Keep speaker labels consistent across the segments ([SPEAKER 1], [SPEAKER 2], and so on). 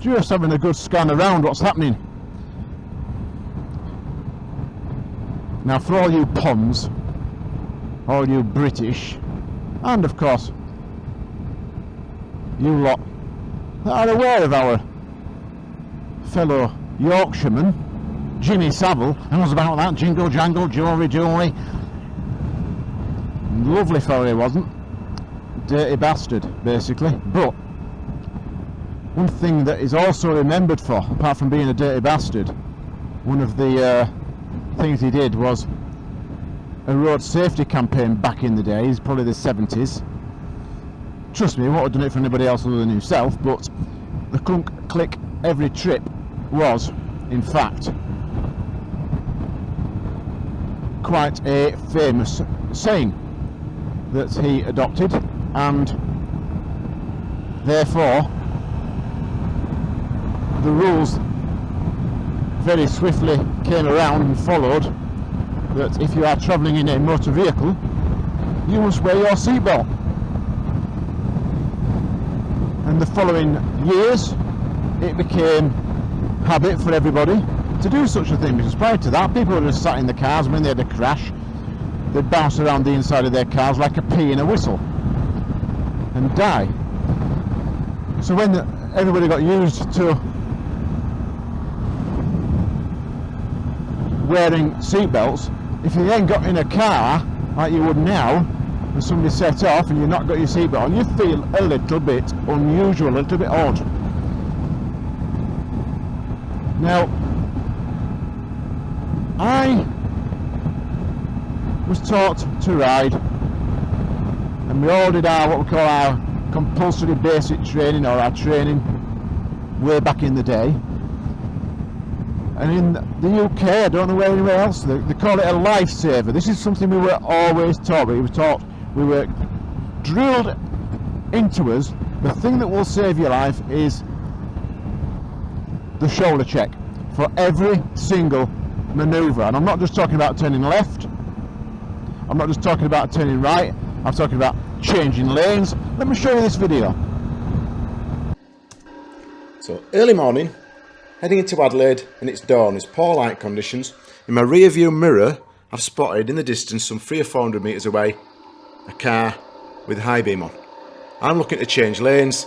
[SPEAKER 1] just having a good scan around what's happening. Now for all you Poms, all you British, and of course you lot that are aware of our fellow Yorkshireman, Jimmy Savile, was about that, jingle jangle, jewelry jewelry. Lovely fellow he wasn't, dirty bastard basically, but one thing that is also remembered for, apart from being a dirty bastard, one of the uh, things he did was a road safety campaign back in the days, probably the 70s. Trust me, he won't have done it for anybody else other than himself, but the clunk click every trip was, in fact, quite a famous saying that he adopted and therefore the rules very swiftly came around and followed that if you are travelling in a motor vehicle you must wear your seatbelt. And the following years it became habit for everybody to do such a thing because prior to that people were just sat in the cars. When they had a crash they'd bounce around the inside of their cars like a pea in a whistle and die. So when everybody got used to wearing seatbelts, if you then got in a car like you would now, and somebody set off and you've not got your seatbelt on, you feel a little bit unusual, a little bit odd. Now, I was taught to ride, and we all did our what we call our compulsory basic training or our training way back in the day and in the UK, I don't know where anywhere else, they, they call it a lifesaver. This is something we were always taught. We were taught, we were drilled into us, the thing that will save your life is the shoulder check for every single manoeuvre. And I'm not just talking about turning left, I'm not just talking about turning right, I'm talking about changing lanes. Let me show you this video.
[SPEAKER 2] So early morning, Heading into Adelaide and it's dawn, it's poor light conditions. In my rear view mirror, I've spotted in the distance some three or four hundred metres away a car with high beam on. I'm looking to change lanes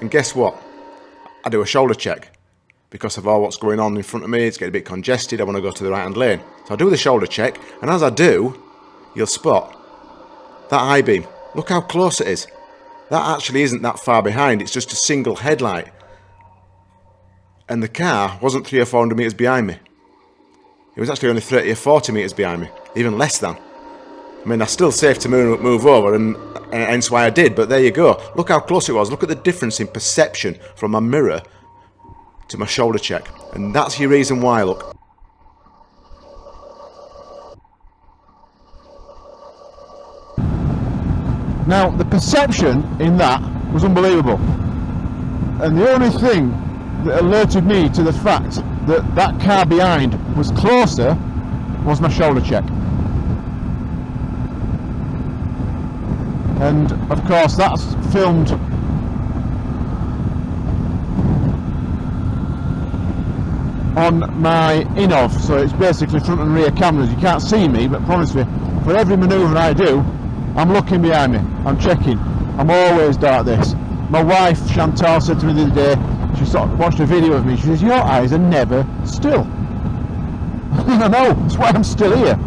[SPEAKER 2] and guess what? I do a shoulder check because of all what's going on in front of me, it's getting a bit congested, I want to go to the right hand lane. So I do the shoulder check and as I do, you'll spot that high beam. Look how close it is. That actually isn't that far behind, it's just a single headlight and the car wasn't three or four hundred metres behind me. It was actually only 30 or 40 metres behind me, even less than. I mean, that's still safe to move, move over, and, and hence why I did, but there you go. Look how close it was. Look at the difference in perception from my mirror to my shoulder check. And that's your reason why, look.
[SPEAKER 1] Now, the perception in that was unbelievable. And the only thing that alerted me to the fact that that car behind was closer was my shoulder check. And of course that's filmed on my INNOVV, so it's basically front and rear cameras. You can't see me, but promise me, for every manoeuvre I do, I'm looking behind me, I'm checking. I'm always dark this. My wife, Chantal, said to me the other day, she of watched a video of me. She says, your eyes are never still. I don't know, that's why I'm still here.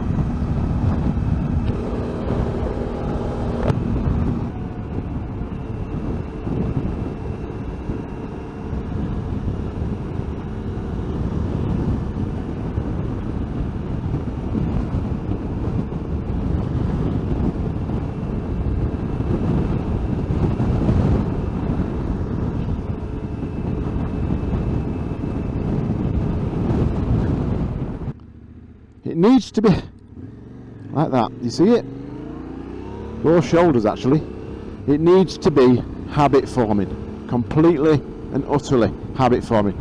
[SPEAKER 1] It needs to be like that. You see it? Both shoulders actually. It needs to be habit forming. Completely and utterly habit forming.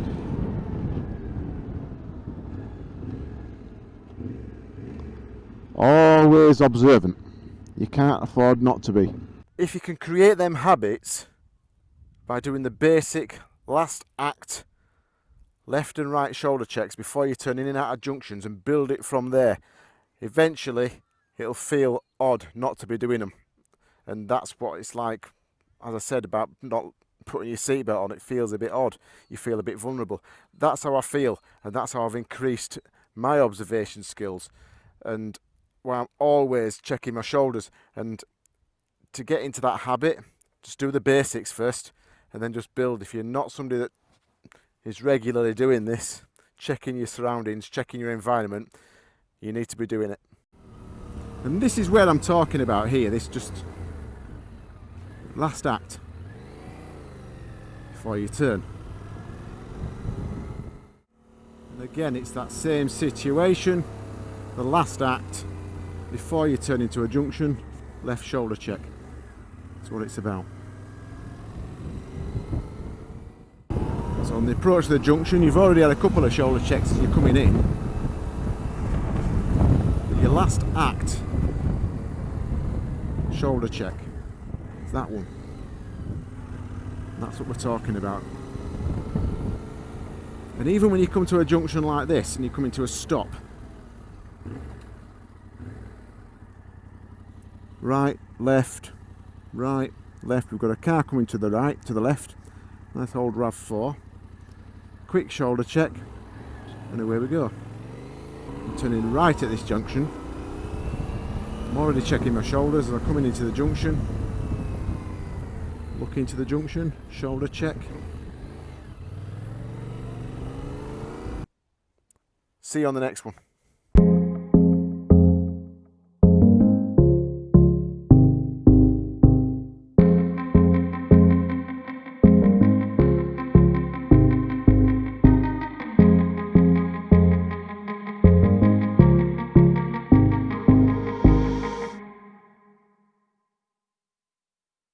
[SPEAKER 1] Always observant. You can't afford not to be.
[SPEAKER 2] If you can create them habits by doing the basic last act left and right shoulder checks before you turn in and out of junctions and build it from there. Eventually, it'll feel odd not to be doing them. And that's what it's like, as I said, about not putting your seatbelt on. It feels a bit odd. You feel a bit vulnerable. That's how I feel, and that's how I've increased my observation skills. And well, I'm always checking my shoulders. And to get into that habit, just do the basics first and then just build. If you're not somebody that is regularly doing this, checking your surroundings, checking your environment, you need to be doing it. And this is where I'm talking about here, this just last act before you turn. And again, it's that same situation, the last act before you turn into a junction, left shoulder check. That's what it's about. On the approach to the junction, you've already had a couple of shoulder checks as you're coming in. But your last act, shoulder check, is that one. That's what we're talking about. And even when you come to a junction like this and you come into a stop, right, left, right, left. We've got a car coming to the right, to the left. Nice hold RAV4. Quick shoulder check, and away we go. I'm turning right at this junction. I'm already checking my shoulders as I'm coming into the junction. Look into the junction, shoulder check. See you on the next one.